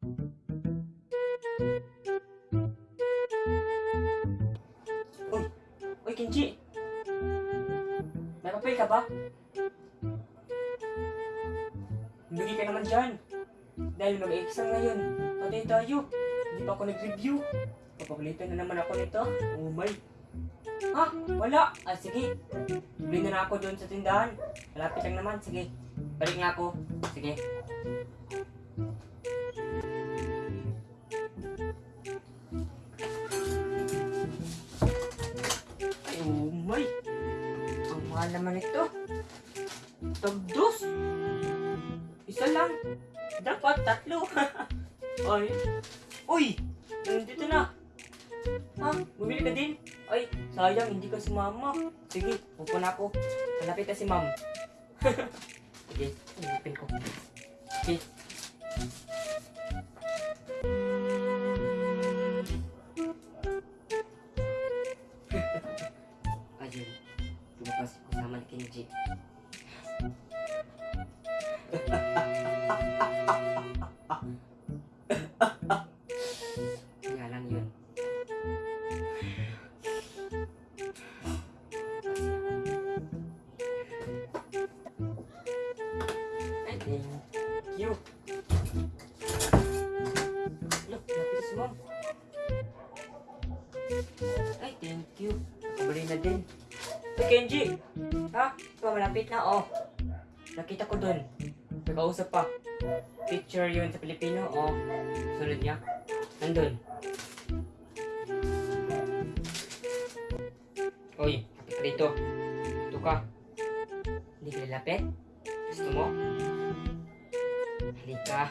Uy, uy. May papel ka ba? Bigay ka naman dyan. Dahil mag-exam ngayon. Patay tayo. Hindi pa ako nag-review. Papagalitan na naman ako nito. Oh my. Ha? Wala. Ah, sige. Bili na, na ako doon sa tindahan. Malapit lang naman. Sige. Balik nga ako. Sige. Mahal naman ito. Tagdos. Isa lang. Dapat tatlo. Ay. Uy! Nandito na. Ha? Bumili ka din? Ay, sayang, hindi ka sumama. Sige, upo na ako. Malapit na si ma'am. Sige, ulipin ko. Sige. Lumabas ko sama ni Kenji. Kaya lang yun. Ay, thank you. Look, lapis mo. Ay, thank you. Nakabali na din. Kenji! Ha? Ito, malapit na, oh. Nakita ko dun. Nakausap pa. Picture yun sa Pilipino, oh. Sunod niya. Nandun. Uy, lapit ka dito. Ito ka. Hindi ka lalapit? Gusto mo? Halika.